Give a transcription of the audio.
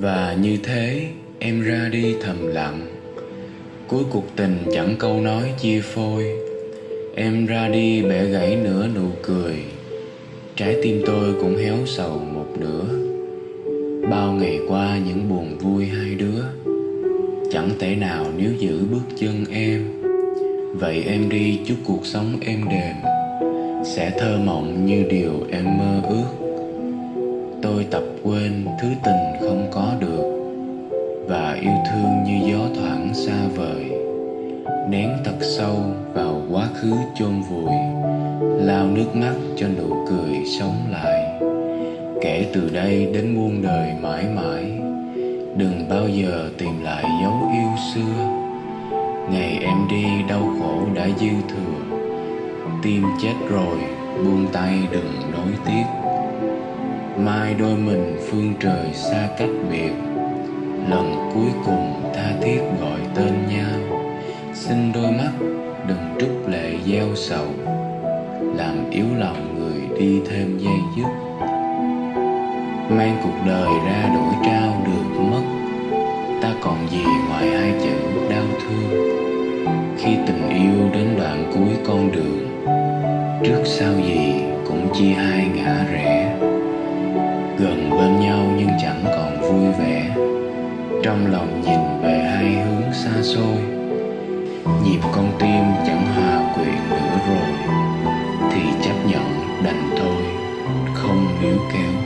Và như thế, em ra đi thầm lặng. Cuối cuộc tình chẳng câu nói chia phôi. Em ra đi bẻ gãy nửa nụ cười. Trái tim tôi cũng héo sầu một nửa. Bao ngày qua những buồn vui hai đứa. Chẳng thể nào níu giữ bước chân em. Vậy em đi chúc cuộc sống êm đềm Sẽ thơ mộng như điều em mơ ước. Tôi tập quên thứ tình không có được Và yêu thương như gió thoảng xa vời. Nén thật sâu vào quá khứ chôn vùi Lao nước mắt cho nụ cười sống lại. Kể từ đây đến muôn đời mãi mãi, Đừng bao giờ tìm lại dấu yêu xưa. Ngày em đi đau khổ đã dư thừa, Tim chết rồi, buông tay đừng nối tiếc. Mai đôi mình phương trời xa cách biệt. Lần cuối cùng tha thiết gọi tên nhau. Xin đôi mắt đừng trút lệ gieo sầu. Làm yếu lòng người đi thêm dây dứt. Mang cuộc đời ra đổi trao được mất. Ta còn gì ngoài hai chữ đau thương. Khi tình yêu đến đoạn cuối con đường, Trước sau gì cũng chia hai ngã rẽ vui vẻ. Trong lòng nhìn về hai hướng xa xôi Nhịp con tim chẳng hòa quyện nữa rồi, Thì chấp nhận đành thôi, Không níu kéo.